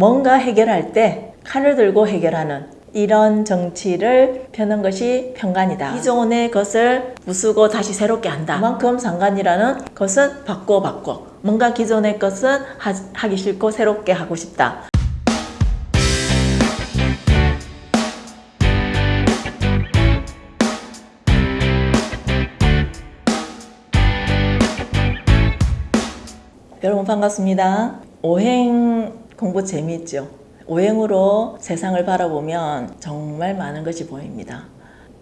뭔가 해결할 때 칼을 들고 해결하는 이런 정치를 펴는 것이 평간이다. 기존의 것을 부수고 다시 새롭게 한다. 그만큼 상관이라는 것은 바꿔 바꿔. 뭔가 기존의 것은 하, 하기 싫고 새롭게 하고 싶다. 여러분 반갑습니다. 오행 공부 재미있죠? 오행으로 세상을 바라보면 정말 많은 것이 보입니다.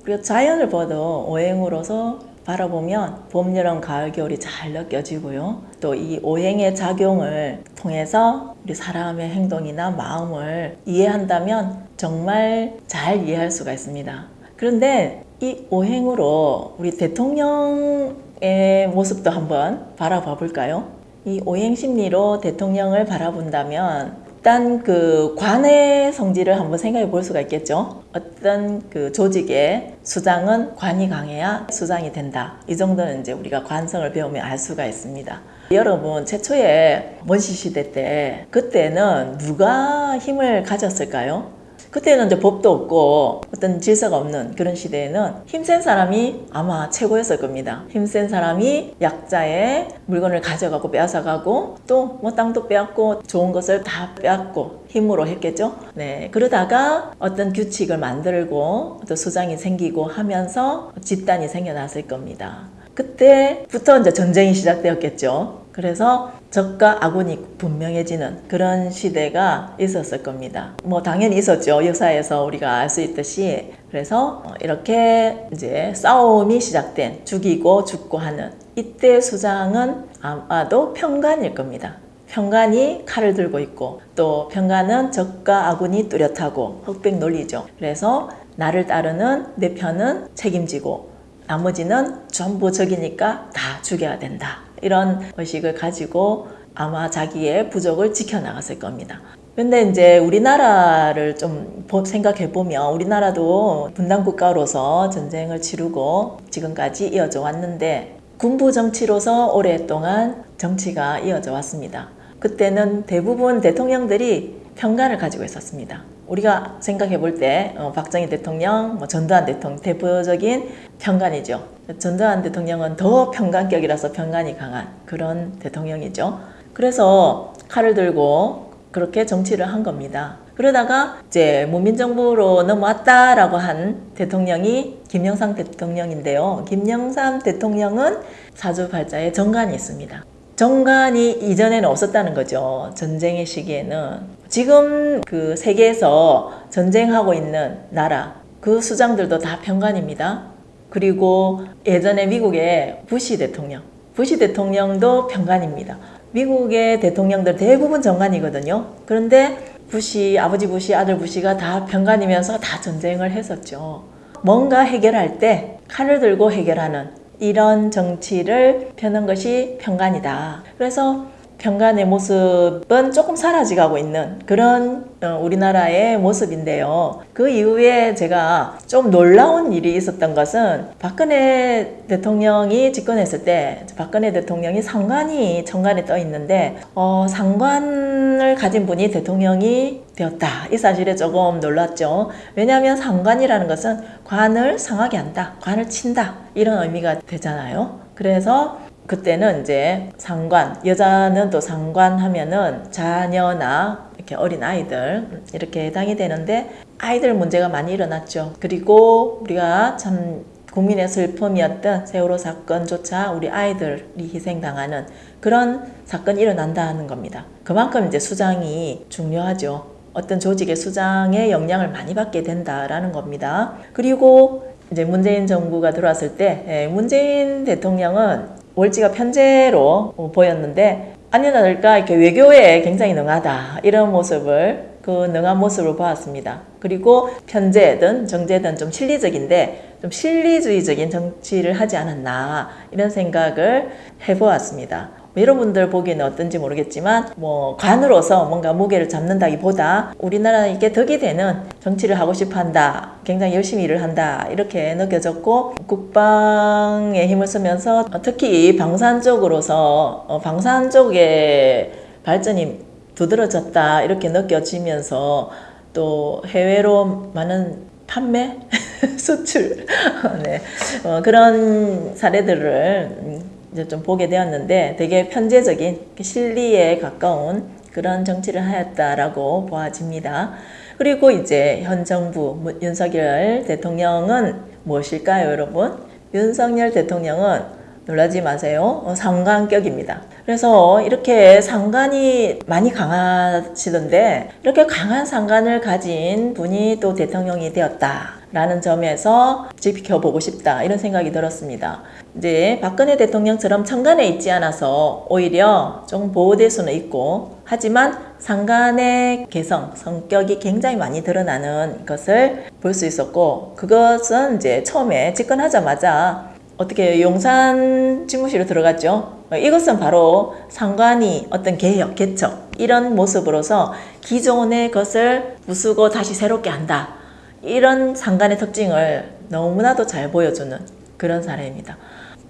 그리고 자연을 봐도 오행으로서 바라보면 봄, 여름, 가을, 겨울이 잘 느껴지고요. 또 이 오행의 작용을 통해서 우리 사람의 행동이나 마음을 이해한다면 정말 잘 이해할 수가 있습니다. 그런데 이 오행으로 우리 대통령의 모습도 한번 바라봐 볼까요? 이 오행 심리로 대통령을 바라본다면 일단 그 관의 성질을 한번 생각해 볼 수가 있겠죠. 어떤 그 조직의 수장은 관이 강해야 수장이 된다. 이 정도는 이제 우리가 관성을 배우면 알 수가 있습니다. 여러분 최초의 원시 시대 때 그때는 누가 힘을 가졌을까요? 그때는 이제 법도 없고 어떤 질서가 없는 그런 시대에는 힘센 사람이 아마 최고였을 겁니다. 힘센 사람이 약자의 물건을 가져가고 빼앗아가고 또 뭐 땅도 빼앗고 좋은 것을 다 빼앗고 힘으로 했겠죠. 네 그러다가 어떤 규칙을 만들고 또 수장이 생기고 하면서 집단이 생겨났을 겁니다. 그때부터 이제 전쟁이 시작되었겠죠. 그래서 적과 아군이 분명해지는 그런 시대가 있었을 겁니다. 뭐 당연히 있었죠. 역사에서 우리가 알 수 있듯이 그래서 이렇게 이제 싸움이 시작된 죽이고 죽고 하는 이때 수장은 아마도 평간일 겁니다. 평간이 칼을 들고 있고 또 평간은 적과 아군이 뚜렷하고 흑백 논리죠. 그래서 나를 따르는 내 편은 책임지고 나머지는 전부 적이니까 다 죽여야 된다. 이런 의식을 가지고 아마 자기의 부족을 지켜나갔을 겁니다. 근데 이제 우리나라를 좀 생각해 보면 우리나라도 분단 국가로서 전쟁을 치르고 지금까지 이어져 왔는데 군부 정치로서 오랫동안 정치가 이어져 왔습니다. 그때는 대부분 대통령들이 평간을 가지고 있었습니다. 우리가 생각해 볼때 어, 박정희 대통령, 뭐 전두환 대통령 대표적인 평간이죠. 전두환 대통령은 더 평간격이라서 평간이 강한 그런 대통령이죠. 그래서 칼을 들고 그렇게 정치를 한 겁니다. 그러다가 이제 문민정부로 넘어왔다라고 한 대통령이 김영삼 대통령인데요. 김영삼 대통령은 사주팔자에 정관이 있습니다. 정관이 이전에는 없었다는 거죠. 전쟁의 시기에는. 지금 그 세계에서 전쟁하고 있는 나라, 그 수장들도 다 평관입니다. 그리고 예전에 미국의 부시 대통령, 부시 대통령도 평관입니다. 미국의 대통령들 대부분 정관이거든요. 그런데 부시, 아버지 부시, 아들 부시가 다 평관이면서 다 전쟁을 했었죠. 뭔가 해결할 때 칼을 들고 해결하는 이런 정치를 펴는 것이 평간이다. 그래서 평간의 모습은 조금 사라져가고 있는 그런 어, 우리나라의 모습인데요. 그 이후에 제가 좀 놀라운 일이 있었던 것은 박근혜 대통령이 집권했을 때 박근혜 대통령이 상관이 정관에 떠 있는데 어, 상관을 가진 분이 대통령이 되었다. 이 사실에 조금 놀랐죠. 왜냐하면 상관이라는 것은 관을 상하게 한다. 관을 친다. 이런 의미가 되잖아요. 그래서 그때는 이제 상관, 여자는 또 상관 하면은 자녀나 이렇게 어린 아이들 이렇게 해당이 되는데 아이들 문제가 많이 일어났죠. 그리고 우리가 참 국민의 슬픔이었던 세월호 사건조차 우리 아이들이 희생당하는 그런 사건이 일어난다는 겁니다. 그만큼 이제 수장이 중요하죠. 어떤 조직의 수장의 영향을 많이 받게 된다라는 겁니다. 그리고 이제 문재인 정부가 들어왔을 때 예, 문재인 대통령은 월지가 편제로 보였는데 아니나 다를까 이렇게 외교에 굉장히 능하다 이런 모습을 그 능한 모습을 보았습니다. 그리고 편제든 정제든 좀 실리적인데 좀 실리주의적인 정치를 하지 않았나 이런 생각을 해보았습니다. 여러분들 보기에는 어떤지 모르겠지만 뭐 관으로서 뭔가 무게를 잡는다기보다 우리나라 이게 덕이 되는 정치를 하고 싶어 한다. 굉장히 열심히 일을 한다. 이렇게 느껴졌고 국방에 힘을 쓰면서 특히 방산 쪽으로서 어, 방산 쪽의 발전이 두드러졌다 이렇게 느껴지면서 또 해외로 많은 판매, 수출 네. 어, 그런 사례들을 음, 이제 좀 보게 되었는데 되게 편제적인 실리에 가까운 그런 정치를 하였다라고 보아집니다. 그리고 이제 현 정부 문- 윤석열 대통령은 무엇일까요, 여러분? 윤석열 대통령은 놀라지 마세요. 어, 상관격입니다. 그래서 이렇게 상관이 많이 강하시던데 이렇게 강한 상관을 가진 분이 또 대통령이 되었다 라는 점에서 지켜보고 싶다 이런 생각이 들었습니다. 이제 박근혜 대통령처럼 천간에 있지 않아서 오히려 조금 보호될 수는 있고 하지만 상간의 개성, 성격이 굉장히 많이 드러나는 것을 볼 수 있었고 그것은 이제 처음에 집권하자마자 어떻게 용산 집무실로 들어갔죠. 이것은 바로 상관이 어떤 개혁, 개척 이런 모습으로서 기존의 것을 부수고 다시 새롭게 한다. 이런 상관의 특징을 너무나도 잘 보여주는 그런 사례입니다.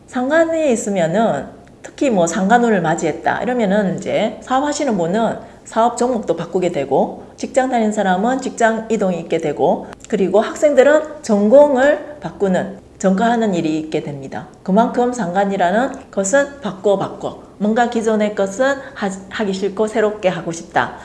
상관에 있으면은 특히 뭐 상관운을 맞이했다 이러면은 이제 사업하시는 분은 사업 종목도 바꾸게 되고 직장 다니는 사람은 직장 이동이 있게 되고 그리고 학생들은 전공을 바꾸는 전과하는 일이 있게 됩니다. 그만큼 상관이라는 것은 바꿔 바꿔 뭔가 기존의 것은 하, 하기 싫고 새롭게 하고 싶다.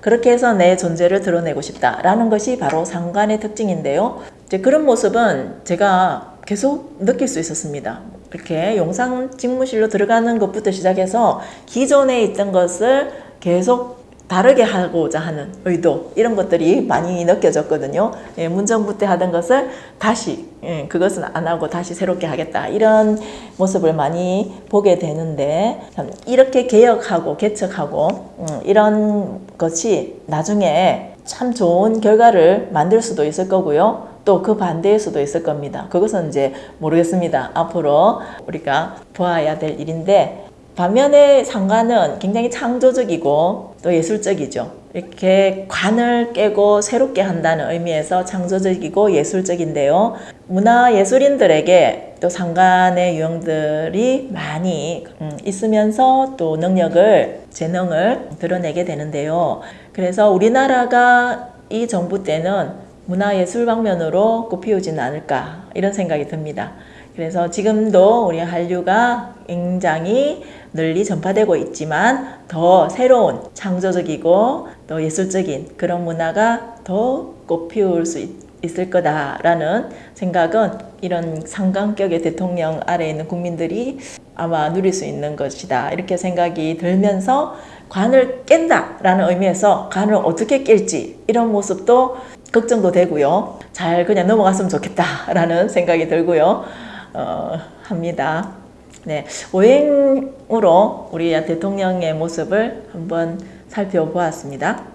그렇게 해서 내 존재를 드러내고 싶다라는 것이 바로 상관의 특징인데요. 이제 그런 모습은 제가 계속 느낄 수 있었습니다. 이렇게 용상 직무실로 들어가는 것부터 시작해서 기존에 있던 것을 계속 다르게 하고자 하는 의도 이런 것들이 많이 느껴졌거든요. 예, 문정부 때 하던 것을 다시 예, 그것은 안 하고 다시 새롭게 하겠다 이런 모습을 많이 보게 되는데 참 이렇게 개혁하고 개척하고 음, 이런 것이 나중에 참 좋은 결과를 만들 수도 있을 거고요. 또 그 반대일 수도 있을 겁니다. 그것은 이제 모르겠습니다. 앞으로 우리가 보아야 될 일인데 반면에 상관은 굉장히 창조적이고 또 예술적이죠. 이렇게 관을 깨고 새롭게 한다는 의미에서 창조적이고 예술적인데요. 문화 예술인들에게 또 상관의 유형들이 많이 음, 있으면서 또 능력을 재능을 드러내게 되는데요. 그래서 우리나라가 이 정부 때는 문화예술 방면으로 꽃피우지는 않을까 이런 생각이 듭니다. 그래서 지금도 우리 한류가 굉장히 널리 전파되고 있지만 더 새로운 창조적이고 또 예술적인 그런 문화가 더 꽃피울 수 있, 있을 거다라는 생각은 이런 상강격의 대통령 아래에 있는 국민들이 아마 누릴 수 있는 것이다. 이렇게 생각이 들면서 관을 깬다 라는 의미에서 관을 어떻게 깰지 이런 모습도 걱정도 되고요. 잘 그냥 넘어갔으면 좋겠다 라는 생각이 들고요 어, 합니다. 네, 오행으로 우리 대통령의 모습을 한번 살펴보았습니다.